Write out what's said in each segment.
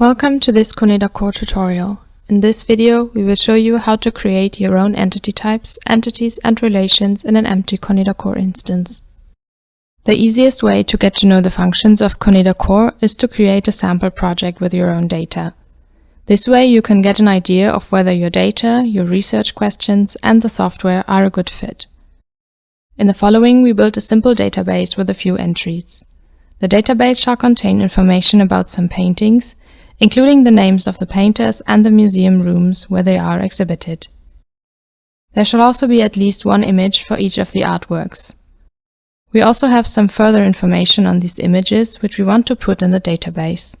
Welcome to this ConedaKOR tutorial. In this video, we will show you how to create your own entity types, entities and relations in an empty ConedaKOR instance. The easiest way to get to know the functions of ConedaKOR is to create a sample project with your own data. This way you can get an idea of whether your data, your research questions and the software are a good fit. In the following, we built a simple database with a few entries. The database shall contain information about some paintings, including the names of the painters and the museum rooms where they are exhibited. There shall also be at least one image for each of the artworks. We also have some further information on these images which we want to put in the database.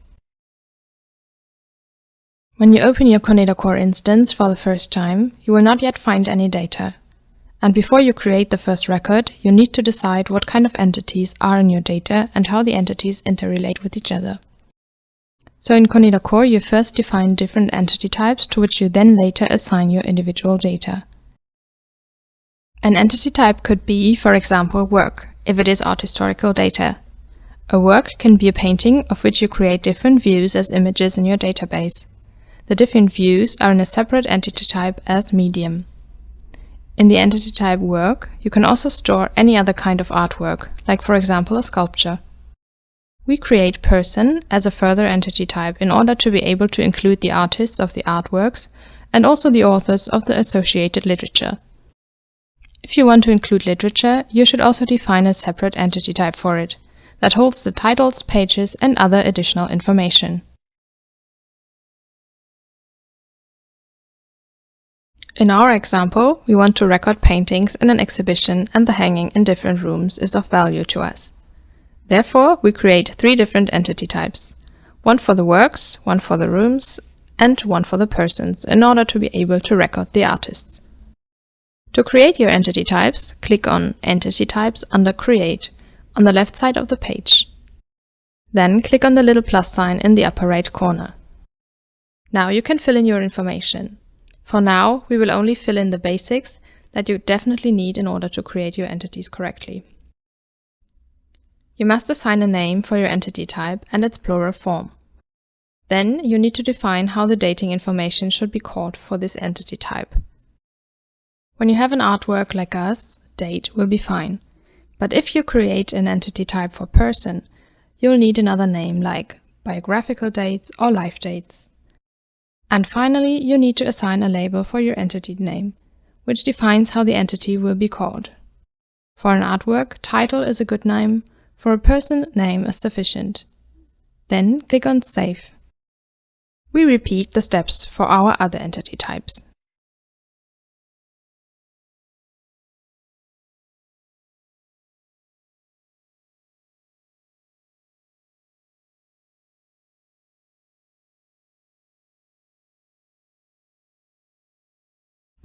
When you open your ConedaKOR instance for the first time, you will not yet find any data. And before you create the first record, you need to decide what kind of entities are in your data and how the entities interrelate with each other. So in ConedaKOR, you first define different entity types to which you then later assign your individual data. An entity type could be, for example, work, if it is art historical data. A work can be a painting of which you create different views as images in your database. The different views are in a separate entity type as medium. In the entity type work, you can also store any other kind of artwork, like for example a sculpture. We create person as a further entity type in order to be able to include the artists of the artworks and also the authors of the associated literature. If you want to include literature, you should also define a separate entity type for it that holds the titles, pages and other additional information. In our example, we want to record paintings in an exhibition and the hanging in different rooms is of value to us. Therefore, we create three different entity types. One for the works, one for the rooms, and one for the persons in order to be able to record the artists. To create your entity types, click on Entity Types under Create on the left side of the page. Then click on the little plus sign in the upper right corner. Now you can fill in your information. For now, we will only fill in the basics that you definitely need in order to create your entities correctly. You must assign a name for your entity type and its plural form. Then you need to define how the dating information should be called for this entity type. When you have an artwork like us, date will be fine. But if you create an entity type for person, you'll need another name like biographical dates or life dates. And finally, you need to assign a label for your entity name, which defines how the entity will be called. For an artwork, title is a good name, for a person name is sufficient. Then click on Save. We repeat the steps for our other entity types.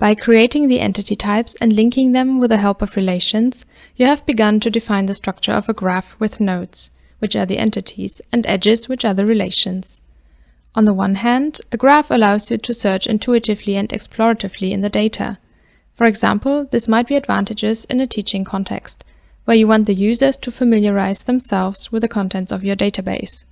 By creating the entity types and linking them with the help of relations, you have begun to define the structure of a graph with nodes, which are the entities, and edges, which are the relations. On the one hand, a graph allows you to search intuitively and exploratively in the data. For example, this might be advantages in a teaching context, where you want the users to familiarize themselves with the contents of your database.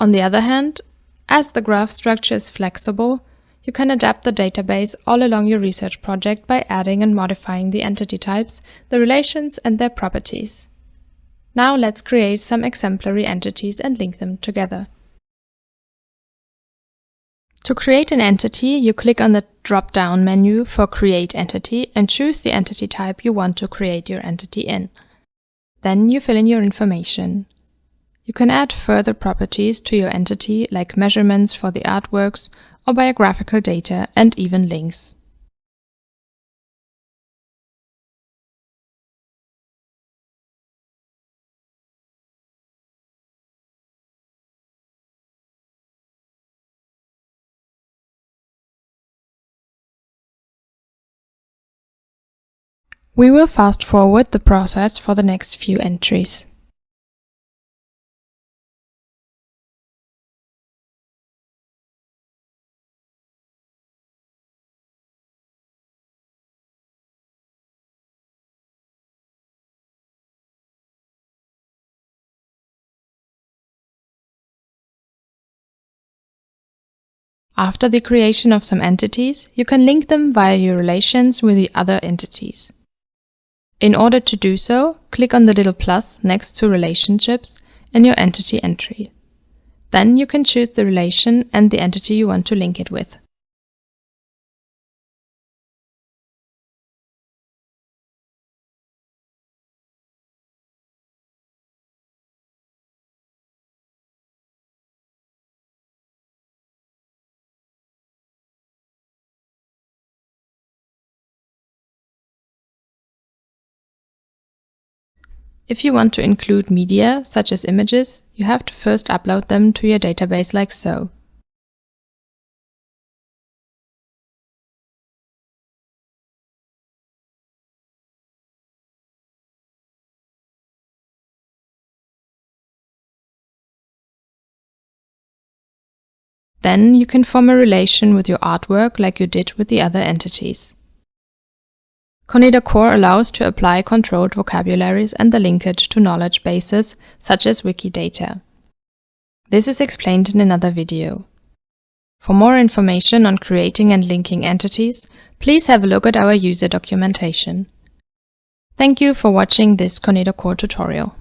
On the other hand, as the graph structure is flexible, you can adapt the database all along your research project by adding and modifying the entity types, the relations and their properties. Now let's create some exemplary entities and link them together. To create an entity, you click on the drop-down menu for Create Entity and choose the entity type you want to create your entity in. Then you fill in your information. You can add further properties to your entity like measurements for the artworks or biographical data and even links. We will fast forward the process for the next few entries. After the creation of some entities, you can link them via your relations with the other entities. In order to do so, click on the little plus next to Relationships in your entity entry. Then you can choose the relation and the entity you want to link it with. If you want to include media, such as images, you have to first upload them to your database like so. Then you can form a relation with your artwork like you did with the other entities. ConedaKOR allows to apply controlled vocabularies and the linkage to knowledge bases, such as Wikidata. This is explained in another video. For more information on creating and linking entities, please have a look at our user documentation. Thank you for watching this ConedaKOR tutorial.